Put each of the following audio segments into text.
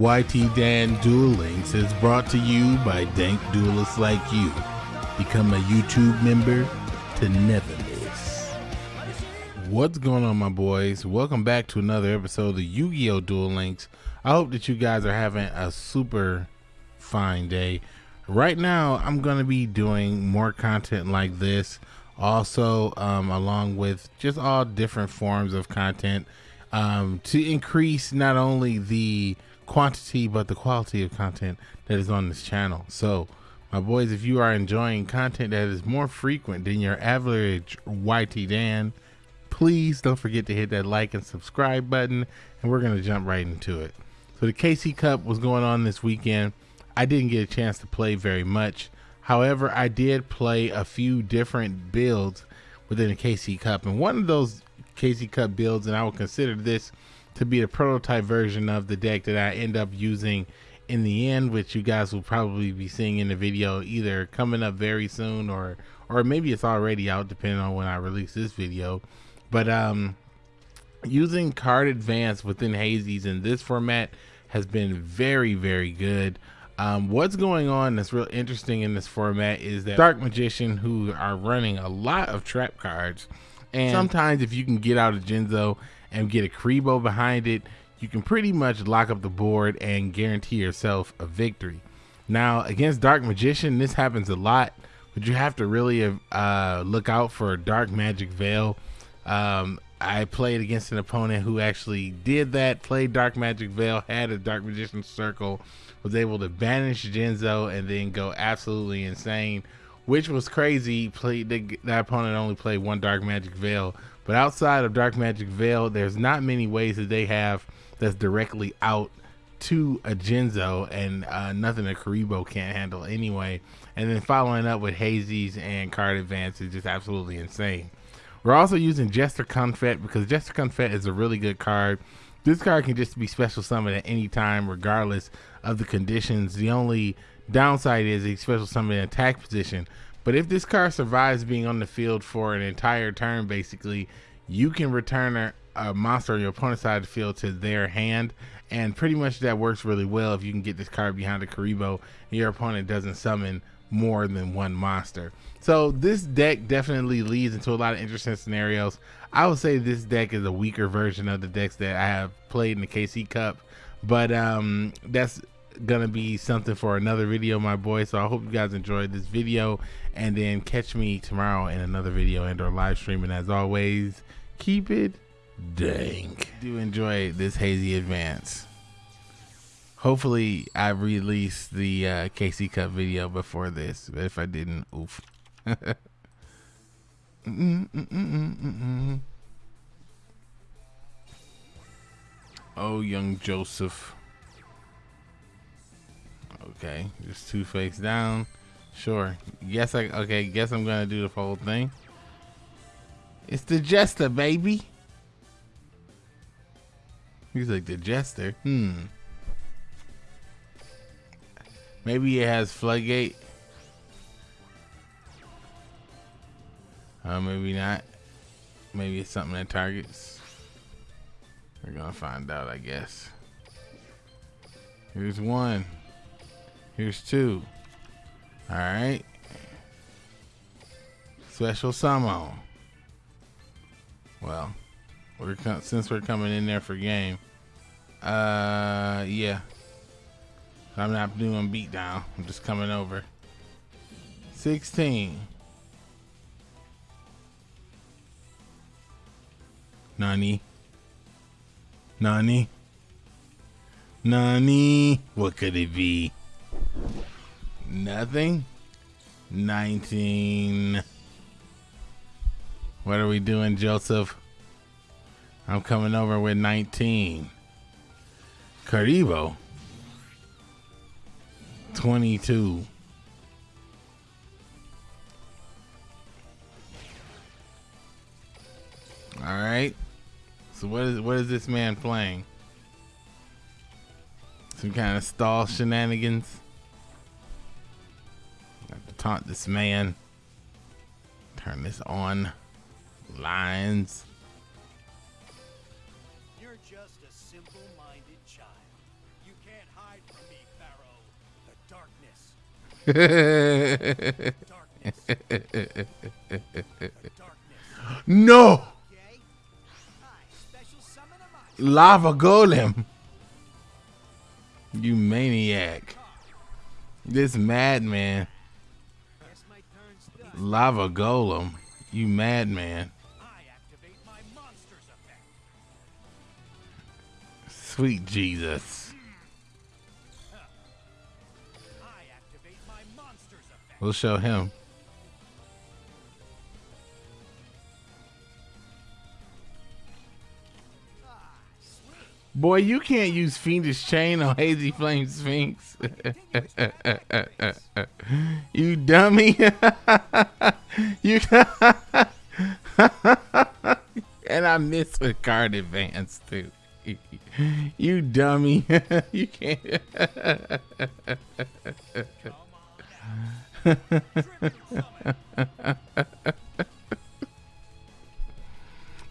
YT Dan Duel Links is brought to you by dank duelists like you. Become a YouTube member to never miss. What's going on, my boys? Welcome back to another episode of the Yu Gi Oh! Duel Links. I hope that you guys are having a super fine day. Right now, I'm going to be doing more content like this, also, um, along with just all different forms of content um, to increase not only the quantity but the quality of content that is on this channel. So, my boys, if you are enjoying content that is more frequent than your average YT Dan, please don't forget to hit that like and subscribe button, and we're gonna jump right into it. So the KC Cup was going on this weekend. I didn't get a chance to play very much. However, I did play a few different builds within the KC Cup, and one of those KC Cup builds, and I will consider this to be a prototype version of the deck that I end up using in the end, which you guys will probably be seeing in the video either coming up very soon or or maybe it's already out depending on when I release this video. But um using card advance within Hazy's in this format has been very, very good. Um, what's going on that's real interesting in this format is that Dark Magician, who are running a lot of trap cards, and sometimes if you can get out of Jinzo and get a Kuriboh behind it, you can pretty much lock up the board and guarantee yourself a victory. Now, against Dark Magician, this happens a lot, but you have to really uh, look out for Dark Magic Veil. Um, I played against an opponent who actually did that, played Dark Magic Veil, had a Dark Magician Circle, was able to banish Jinzo, and then go absolutely insane, which was crazy. Played the, that opponent only played one Dark Magic Veil, but outside of Dark Magic Veil, there's not many ways that they have that's directly out to a Jinzo and uh, nothing a Kuriboh can't handle anyway. And then following up with Hazy's and card advance is just absolutely insane. We're also using Jester Confet because Jester Confet is a really good card. This card can just be special summoned at any time, regardless of the conditions. The only downside is a special summon in attack position. But if this card survives being on the field for an entire turn, basically, you can return a, a monster on your opponent's side of the field to their hand. And pretty much that works really well if you can get this card behind a Kuriboh and your opponent doesn't summon more than one monster. So this deck definitely leads into a lot of interesting scenarios. I would say this deck is a weaker version of the decks that I have played in the KC Cup, but um, that's gonna be something for another video my boy. So i hope you guys enjoyed this video. And then catch me tomorrow in another video and or live streaming. As always keep it dank. Do enjoy this hazy advance. Hopefully i released the uh, kc cup video before this. But if i didn't oof. Oh young joseph Okay, just two face down. Sure. Guess I okay, guess I'm gonna do the whole thing. It's the jester, baby. He's like the jester. Hmm. Maybe it has floodgate. Uh, maybe not. Maybe it's something that targets. We're gonna find out, I guess. Here's one. Here's two. All right. Special summon. Well, we're since we're coming in there for game. Uh, yeah. I'm not doing beatdown. I'm just coming over. 16. Nani? Nani? Nani? What could it be? Nothing. 19. What are we doing, Joseph? I'm coming over with 19. Kuriboh. 22. All right. So what is what is this man playing? Some kind of stall shenanigans taunt this man. Turn this on. Lines. You're just a simple-minded child. You can't hide from me, Pharaoh. The darkness. no! Lava golem. You maniac. This madman. Lava golem. You madman. Sweet Jesus. We'll show him. Boy, you can't use Fiendish Chain on Hazy Flame Sphinx. you dummy. you And I miss with card advance too. you dummy. you can't.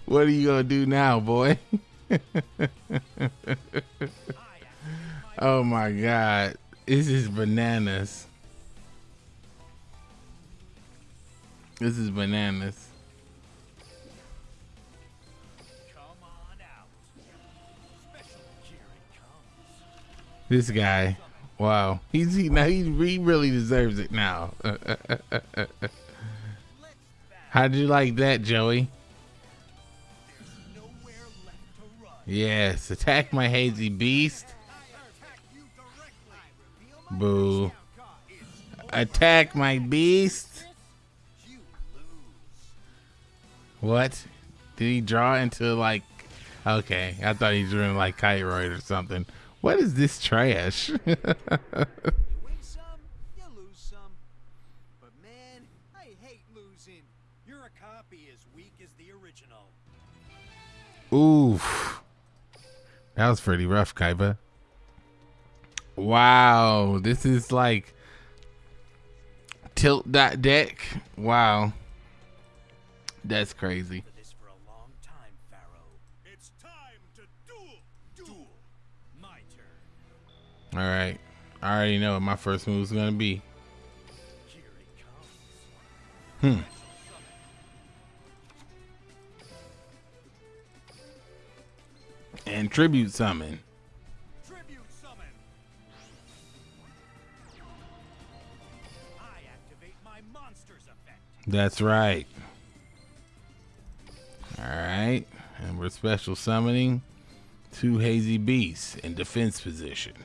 what are you gonna do now, boy? oh my god. This is bananas. This is bananas. This guy. Wow. He's he now he, he really deserves it now. How'd you like that, Joey? Yes, attack my hazy beast. Boo. Attack my beast. What? Did he draw into like Okay, I thought he drew in like Kiteroid or something. What is this trash? Oof. That was pretty rough, Kaiba. Wow, this is like tilt that deck. Wow. That's crazy. All right. I already know what my first move is going to be. Hmm. And tribute summon. Tribute summon. That's right. All right. And we're special summoning two hazy beasts in defense position.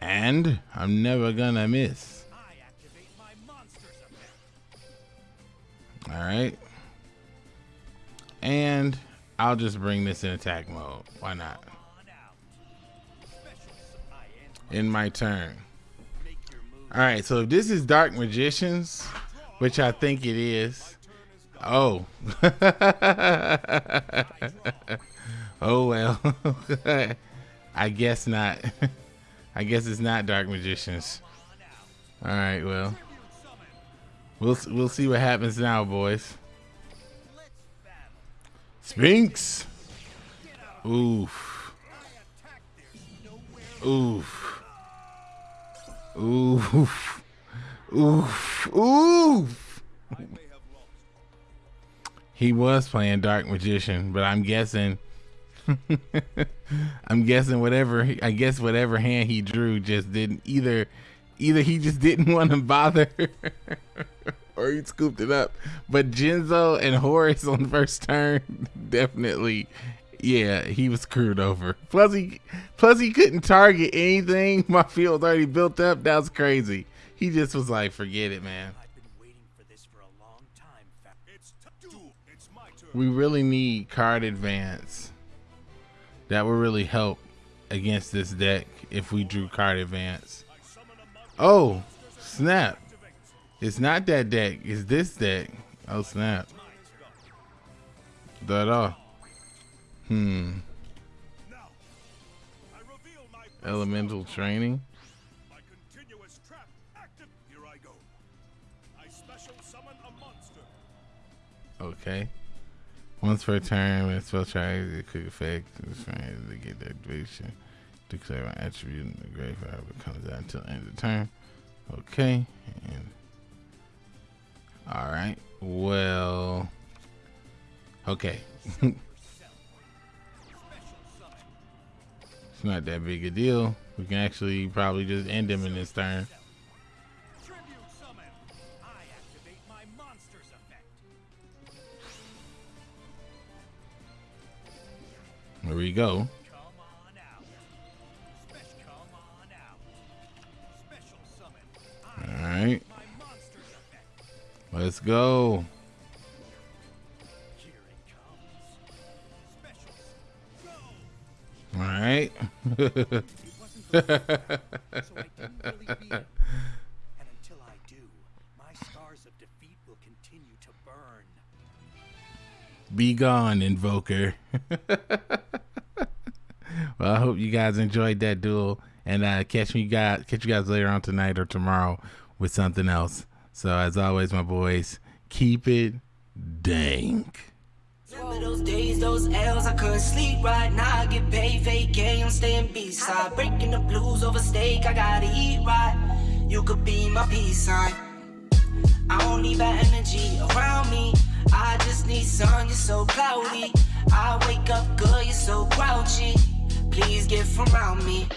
And I'm never gonna miss. Alright. And I'll just bring this in attack mode. Why not? In my turn. Alright, so if this is Dark Magicians, which I think it is. Oh. oh well. I guess not. I guess it's not Dark Magicians. All right, well, we'll we'll see what happens now, boys. Sphinx. Oof. Oof. Oof. Oof. Oof. He was playing Dark Magician, but I'm guessing I'm guessing whatever I guess whatever hand he drew just didn't either either he just didn't want to bother or he scooped it up. But Jinzo and Horus on the first turn definitely yeah, he was screwed over. Plus he plus he couldn't target anything. My field's already built up. That was crazy. He just was like, forget it, man. We really need card advance that would really help against this deck if we drew card advance. Oh, snap. It's not that deck. It's this deck. Oh, snap. That all. Hmm. Elemental training. Okay. Once per turn, when spell tries a quick effect, it's trying to get the activation. Declare an attribute in the graveyard it comes out until the end of the turn. Okay. And all right. Well. Okay. it's not that big a deal. We can actually probably just end him in this turn. There we go. Let's go. All right. Be gone, Invoker. well, I hope you guys enjoyed that duel, and uh, catch me guys catch you guys later on tonight or tomorrow with something else. So as always, my boys, keep it dank. Remember those days, those L's, I couldn't sleep right now. I get paid, I'm staying. Breaking the blues over steak, I gotta eat right. You could be my peace sign. I don't need that energy around me. I just need sun, you're so cloudy. I wake up good, you're so grouchy. Please get from around me.